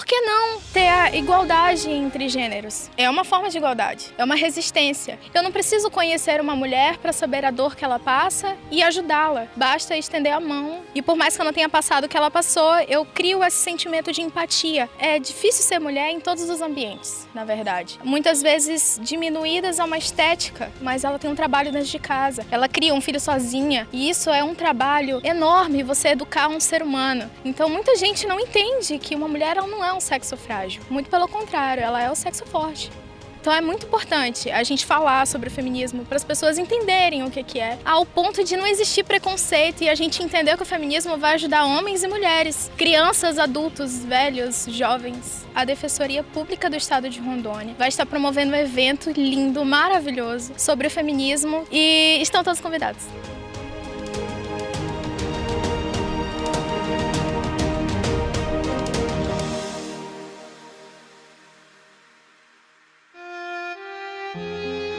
por que não ter a igualdade entre gêneros? É uma forma de igualdade, é uma resistência. Eu não preciso conhecer uma mulher para saber a dor que ela passa e ajudá-la. Basta estender a mão e por mais que eu não tenha passado o que ela passou, eu crio esse sentimento de empatia. É difícil ser mulher em todos os ambientes, na verdade. Muitas vezes diminuídas a uma estética, mas ela tem um trabalho dentro de casa. Ela cria um filho sozinha e isso é um trabalho enorme você educar um ser humano. Então muita gente não entende que uma mulher não é um sexo frágil. Muito pelo contrário, ela é o sexo forte. Então é muito importante a gente falar sobre o feminismo para as pessoas entenderem o que, que é, ao ponto de não existir preconceito e a gente entender que o feminismo vai ajudar homens e mulheres, crianças, adultos, velhos, jovens. A Defensoria Pública do Estado de Rondônia vai estar promovendo um evento lindo, maravilhoso sobre o feminismo e estão todos convidados. Música